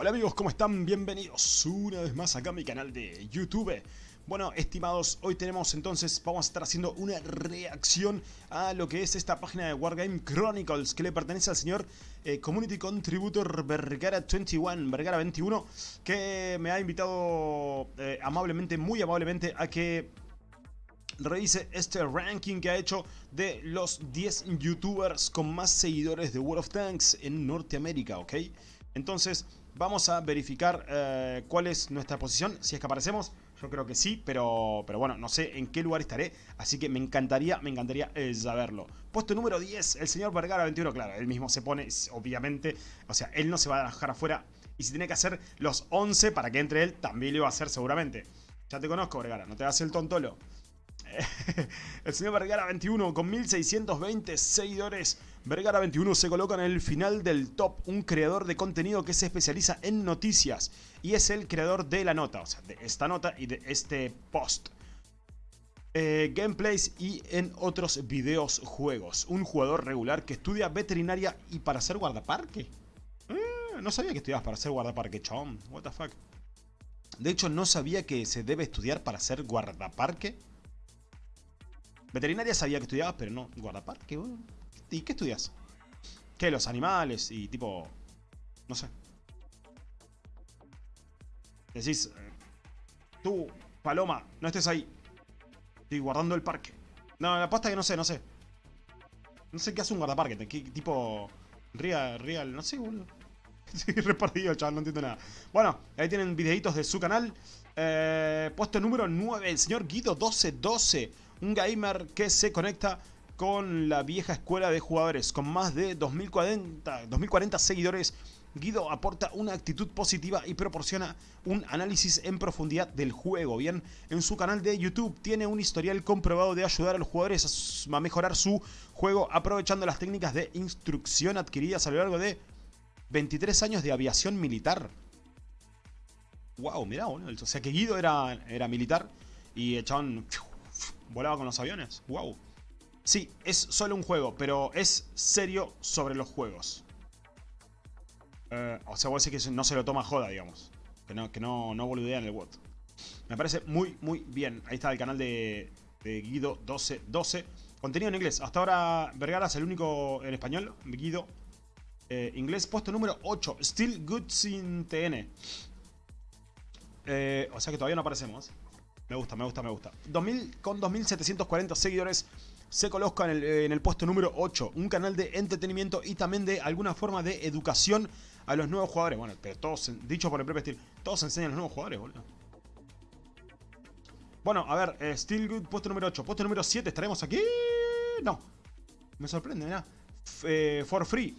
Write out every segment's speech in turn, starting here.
Hola amigos, ¿cómo están? Bienvenidos una vez más acá a mi canal de YouTube. Bueno, estimados, hoy tenemos entonces, vamos a estar haciendo una reacción a lo que es esta página de Wargame Chronicles que le pertenece al señor eh, Community Contributor Vergara21, Vergara21, que me ha invitado eh, amablemente, muy amablemente a que revise este ranking que ha hecho de los 10 youtubers con más seguidores de World of Tanks en Norteamérica, ¿ok? Entonces, Vamos a verificar eh, cuál es nuestra posición, si es que aparecemos. Yo creo que sí, pero, pero bueno, no sé en qué lugar estaré. Así que me encantaría, me encantaría eh, saberlo. Puesto número 10, el señor Vergara 21. Claro, él mismo se pone, obviamente. O sea, él no se va a dejar afuera. Y si tiene que hacer los 11 para que entre él, también lo va a hacer seguramente. Ya te conozco, Vergara, no te hagas el tontolo. El señor Vergara 21 con 1620 seguidores. Vergara 21 se coloca en el final del top, un creador de contenido que se especializa en noticias y es el creador de la nota, o sea, de esta nota y de este post. Eh, gameplays y en otros videos juegos. Un jugador regular que estudia veterinaria y para ser guardaparque. Eh, no sabía que estudiabas para ser guardaparque, chon. What the fuck. De hecho, no sabía que se debe estudiar para ser guardaparque. Veterinaria sabía que estudiabas, pero no guardaparque, ¿Y qué estudias? ¿Qué? Los animales y tipo... No sé. Decís... Eh, tú, Paloma, no estés ahí. Estoy guardando el parque. No, la pasta que no sé, no sé. No sé qué hace un guardaparque. ¿Qué, tipo... Real, real, no sé, boludo. Sí, repartido, chaval, no entiendo nada. Bueno, ahí tienen videitos de su canal. Eh, puesto número 9, el señor Guido1212 un gamer que se conecta con la vieja escuela de jugadores. Con más de 2040, 2040 seguidores, Guido aporta una actitud positiva y proporciona un análisis en profundidad del juego. Bien, en su canal de YouTube tiene un historial comprobado de ayudar a los jugadores a mejorar su juego aprovechando las técnicas de instrucción adquiridas a lo largo de 23 años de aviación militar. Wow, mirá, o sea que Guido era, era militar y echaban volaba con los aviones. Wow. Sí, es solo un juego, pero es serio sobre los juegos. Eh, o sea, vos decís que no se lo toma joda, digamos. Que no, que no, no boludea en el WOT. Me parece muy, muy bien. Ahí está el canal de, Guido 1212. Contenido en inglés. Hasta ahora Vergara es el único en español. Guido. Eh, inglés, puesto número 8. Still Good Sin TN. Eh, o sea que todavía no aparecemos. Me gusta, me gusta, me gusta. 2000, con 2.740 seguidores se coloca en el, puesto número 8. Un canal de entretenimiento y también de alguna forma de educación a los nuevos jugadores. Bueno, pero todos, dicho por el propio Steel, todos enseñan a los nuevos jugadores, boludo. Bueno, a ver, eh, Steel Good, puesto número 8. Puesto número 7, ¿estaremos aquí? No. Me sorprende, mira. Eh, for free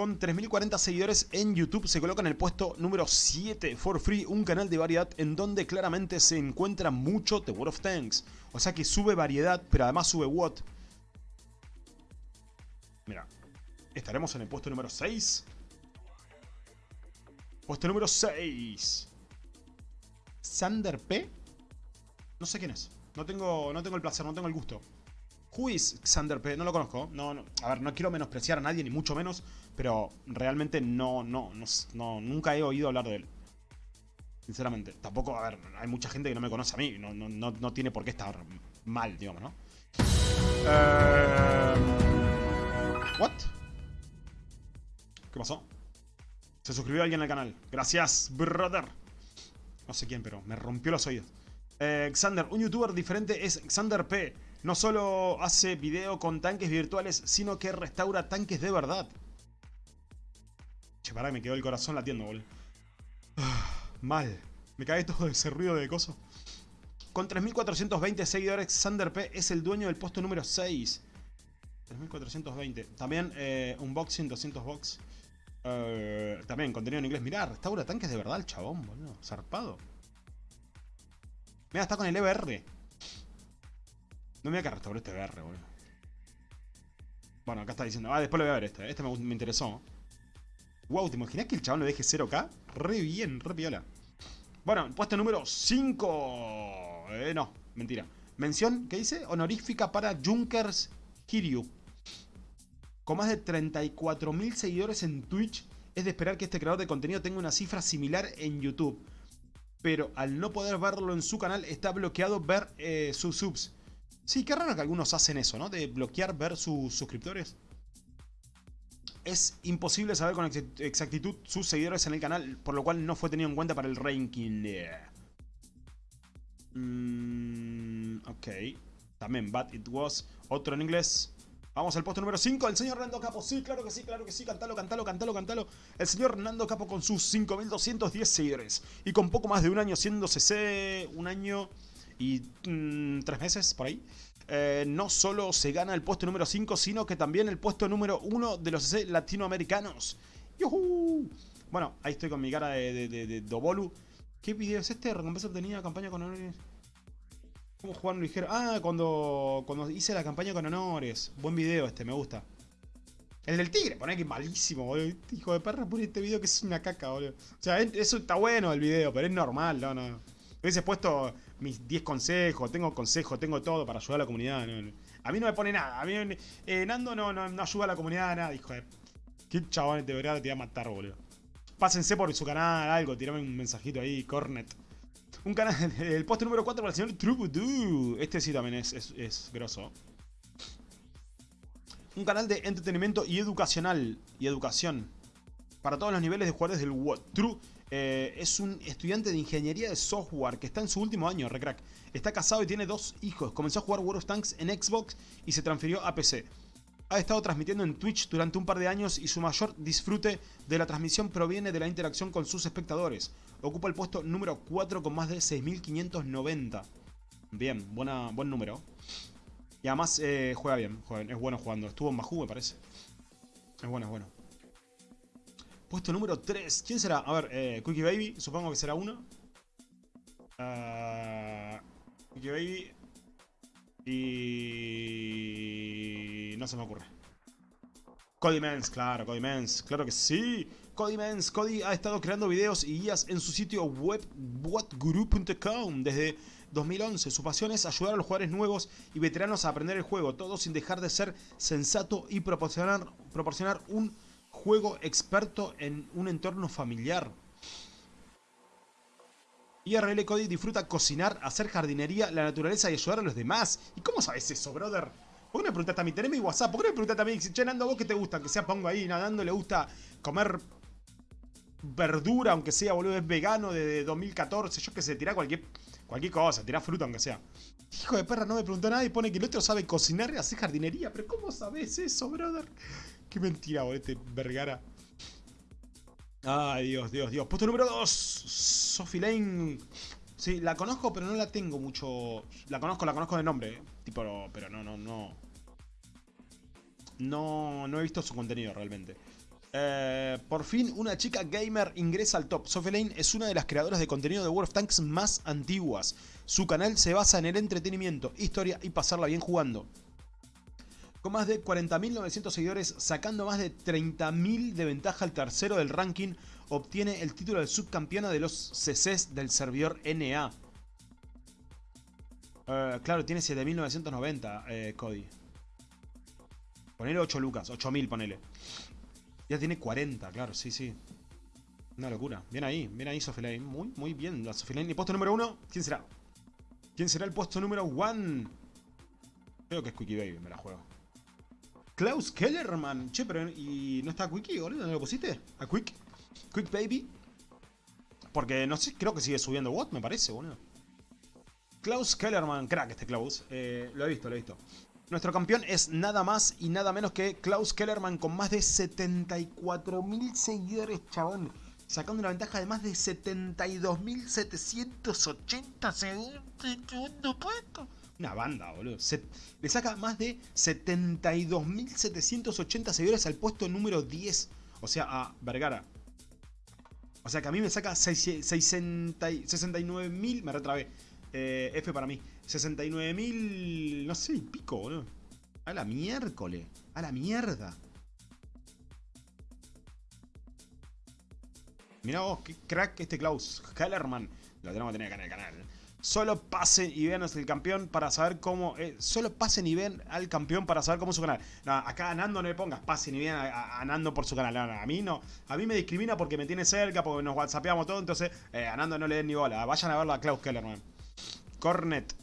con 3.040 seguidores en YouTube se coloca en el puesto número 7 for free, un canal de variedad en donde claramente se encuentra mucho The World of Tanks. O sea que sube variedad, pero además sube what. Mira, estaremos en el puesto número 6. Puesto número 6. Sander P. No sé quién es. No tengo, no tengo el placer, no tengo el gusto. Who is Xander P? No lo conozco. No, no, a ver, no quiero menospreciar a nadie, ni mucho menos. Pero realmente no, no, no, nunca he oído hablar de él. Sinceramente. Tampoco, a ver, hay mucha gente que no me conoce a mí. No, no, no tiene por qué estar mal, digamos, ¿no? Eh... ¿What? ¿Qué pasó? Se suscribió alguien al canal. Gracias, brother. No sé quién, pero me rompió los oídos. Eh, Xander, un youtuber diferente es Xander P. No solo hace video con tanques virtuales, sino que restaura tanques de verdad. Che, pará, me quedó el corazón latiendo, boludo. mal. Me cae todo ese ruido de coso. Con 3.420 seguidores, Xander P es el dueño del puesto número 6. 3.420. También eh, unboxing 200 box. Eh, también contenido en inglés. Mirá, restaura tanques de verdad el chabón, boludo. Zarpado. Mira, está con el EBR. No me voy a que este EBR, boludo. Bueno, acá está diciendo. Ah, después lo voy a ver este. Este me, interesó. Wow, ¿te imaginas que el chabón lo deje 0k? Re bien, re piola. Bueno, puesto número 5. Eh, no, mentira. Mención, ¿qué dice? Honorífica para Junkers Kiryu. Con más de 34.000 seguidores en Twitch Es de esperar que este creador de contenido tenga una cifra similar en YouTube. Pero al no poder verlo en su canal, está bloqueado ver eh, sus subs. Sí, qué raro que algunos hacen eso, ¿no? De bloquear ver sus suscriptores. Es imposible saber con exactitud sus seguidores en el canal, por lo cual no fue tenido en cuenta para el ranking. Mm, ok. También But It Was. Otro en inglés. Vamos al puesto número 5, el señor Nando Capo. Sí, claro que sí, claro que sí. Cantalo, cantalo, cantalo, cantalo. El señor Nando Capo con sus 5210 seguidores. Y con poco más de un año siendo CC. Un año y mm, tres meses por ahí. Eh, no solo se gana el puesto número 5, sino que también el puesto número 1 de los latinoamericanos. ¡Yuhu! Bueno, ahí estoy con mi cara de, Dobolu. ¿Qué video es este? Recompensa obtenida, campaña con honores. ¿Cómo jugar ligero? Ah, cuando, cuando hice la campaña con honores. Buen video este, me gusta. El del tigre, poné que malísimo, boludo. Hijo de perra, pone este video que es una caca, boludo. O sea, eso está bueno el video, pero es normal, no, no. Hubiese puesto mis 10 consejos, tengo consejos, tengo todo para ayudar a la comunidad. A mí no me pone nada. A mí, eh, Nando no, no, ayuda a la comunidad, nada, hijo. Qué chabón, de verdad te voy a matar, boludo. Pásense por su canal, algo, tirame un mensajito ahí, Cornet. Un canal, el poste número 4 para el señor Trubudoo. Este sí también es, es, es grosso. Un canal de entretenimiento y educacional. Y educación. Para todos los niveles de jugadores del. True eh, es un estudiante de ingeniería de software que está en su último año, recrack. Está casado y tiene dos hijos. Comenzó a jugar World of Tanks en Xbox y se transfirió a PC. Ha estado transmitiendo en Twitch durante un par de años y su mayor disfrute de la transmisión proviene de la interacción con sus espectadores. Ocupa el puesto número 4 con más de 6.590. Bien, buena, buen número. Y además eh, juega bien, es bueno jugando. Estuvo en Mahou, me parece. Es bueno, es bueno. Puesto número 3. ¿Quién será? A ver, eh, Quickie Baby. Supongo que será uno. Uh, Quickie Baby. Y... No se me ocurre. Cody Mens, claro, Cody Mens. Claro que sí. Cody Mens. Cody ha estado creando videos y guías en su sitio web whatguru.com desde 2011. Su pasión es ayudar a los jugadores nuevos y veteranos a aprender el juego, todo sin dejar de ser sensato y proporcionar, proporcionar un juego experto en un entorno familiar. IRL Cody disfruta cocinar, hacer jardinería, la naturaleza y ayudar a los demás. ¿Y cómo sabes eso, brother? ¿Por qué me preguntaste a mí? Tenés mi WhatsApp. ¿Por qué me preguntaste a mí? Che, Nando, ¿vos qué te gusta? Que sea pongo ahí nadando, le gusta comer verdura, aunque sea, boludo, es vegano de 2014. Yo que sé, tirá cualquier, cualquier cosa, tirá fruta, aunque sea. Hijo de perra, no me preguntó nada y pone que el otro sabe cocinar y hacer jardinería. Pero ¿cómo sabes eso, brother? Qué mentira, boludo, este Vergara. Ay, Dios, Dios, Dios. Puesto número 2. Sophie Lane. Sí, la conozco, pero no la tengo mucho. La conozco, la conozco de nombre. Eh. Tipo, pero no, no, no. No, no he visto su contenido realmente. Eh, por fin, una chica gamer ingresa al top. Sophie Lane es una de las creadoras de contenido de World of Tanks más antiguas. Su canal se basa en el entretenimiento, historia y pasarla bien jugando. Con más de 40.900 seguidores, sacando más de 30.000 de ventaja al tercero del ranking, obtiene el título de subcampeona de los CCs del servidor NA. Eh, claro, tiene 7.990, eh, Cody. Ponele 8 lucas, 8.000 ponele. Ya tiene 40, claro, sí, sí. Una locura. Bien ahí, bien ahí Sofilane. Muy, muy bien la Sofilane. ¿Y puesto número 1? ¿Quién será? ¿Quién será el puesto número 1? Creo que es Quickie Baby, me la juego. Klaus Kellerman. Che, pero ¿y no está Quickie, boludo? ¿No lo pusiste? ¿A Quick? ¿Quick Baby? Porque no sé, creo que sigue subiendo What, me parece, boludo. Klaus Kellerman, crack este Klaus. Eh, lo he visto, lo he visto. Nuestro campeón es nada más y nada menos que Klaus Kellerman con más de 74.000 seguidores, chabón. Sacando una ventaja de más de 72.780 segundo puesto. Una banda, boludo. le saca más de 72.780 seguidores al puesto número 10. O sea, a Vergara. O sea que a mí me saca 69.000. Me retrabé. Eh, F para mí. 69.000. No sé, pico, boludo. A la miércoles. A la mierda. Mirá vos, qué crack este Klaus Kellerman. Lo tenemos que tener acá en el canal. Solo pasen y vean el campeón para saber cómo... Eh, solo pasen y vean al campeón para saber cómo es su canal. Acá a Nando no le pongas pasen y vean a, Nando por su canal. a mí no. A mí me discrimina porque me tiene cerca, porque nos whatsappeamos todo. Entonces eh, a Nando no le den ni bola. Vayan a verlo a Klaus Kellerman. Cornet.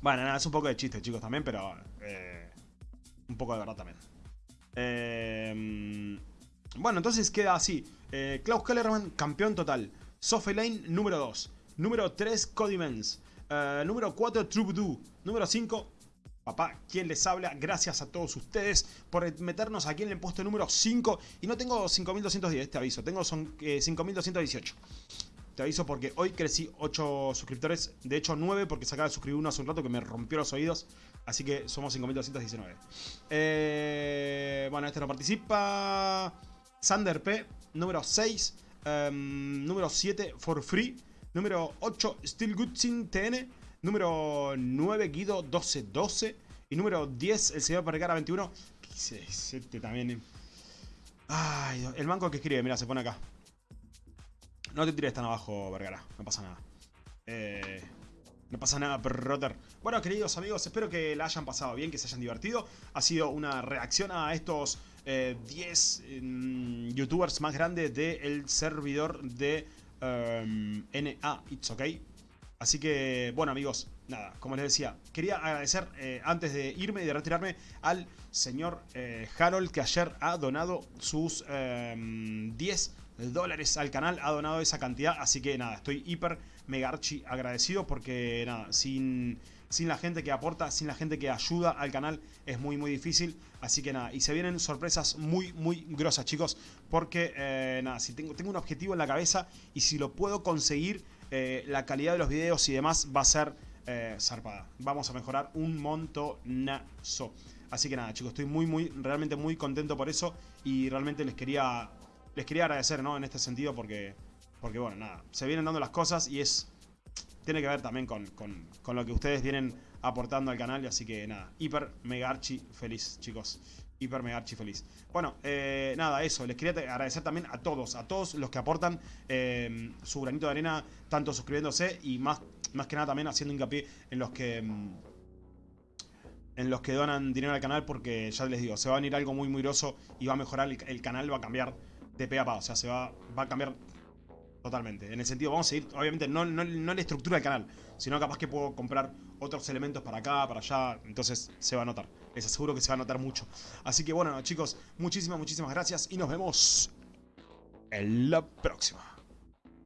Bueno, nada, es un poco de chiste, chicos, también, pero... Eh, un poco de verdad también. bueno, entonces queda así. Klaus Kellerman, campeón total. Sophie Lane, número 2. Número 3, Cody Mens. Eh, número 4, Troubadour. Número 5, Papá, ¿quién les habla? Gracias a todos ustedes por meternos aquí en el puesto número 5. Y no tengo 5210, te aviso. Tengo son, 5218. Eh, te aviso porque hoy crecí 8 suscriptores. De hecho, 9 porque se acaba de suscribir uno hace un rato que me rompió los oídos. Así que somos 5219. Eh, bueno, este no participa. Sander P. Número 6. Em, número 7, For Free. Número 8, Still Goodsin TN. Número 9, Guido 1212. Y número 10, el señor Vergara 21. Este también. Ay, el banco que escribe, mira, se pone acá. No te tires tan abajo, Vergara. No pasa nada. Eh, no pasa nada, Rotter. Bueno, queridos amigos, espero que la hayan pasado bien, que se hayan divertido. Ha sido una reacción a estos 10 eh, mm, youtubers más grandes del servidor de Em, NA It's OK. Así que, bueno amigos, nada, como les decía, quería agradecer eh, antes de irme y de retirarme al señor eh, Harold que ayer ha donado sus 10 em, dólares al canal, ha donado esa cantidad, así que nada, estoy hiper mega archi agradecido porque nada, sin sin la gente que aporta, sin la gente que ayuda al canal, es muy muy difícil. Así que nada, y se vienen sorpresas muy muy grosas chicos, porque eh, nada, si tengo, tengo un objetivo en la cabeza y si lo puedo conseguir, eh, la calidad de los videos y demás va a ser eh, zarpada. Vamos a mejorar un montonazo. Así que nada chicos, estoy muy muy, realmente muy contento por eso y realmente les quería, les quería agradecer ¿no? en este sentido porque, porque bueno, nada, se vienen dando las cosas y es tiene que ver también con, lo que ustedes vienen aportando al canal. Así que nada, hiper mega archi feliz, chicos. Hiper mega archi feliz. Bueno, eh, nada, eso. Les quería agradecer también a todos, a todos los que aportan eh, su granito de arena, tanto suscribiéndose y más, más que nada también haciendo hincapié en los que... Mm, en los que donan dinero al canal porque ya les digo, se va a venir algo muy muy groso y va a mejorar, el, canal va a cambiar de pe a pa, o sea, se va, va a cambiar Totalmente. En el sentido, vamos a seguir, obviamente, no, no, no la estructura del canal, sino capaz que puedo comprar otros elementos para acá, para allá. Entonces se va a notar. Les aseguro que se va a notar mucho. Así que bueno, chicos, muchísimas, muchísimas gracias y nos vemos en la próxima.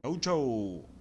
Chau, chau.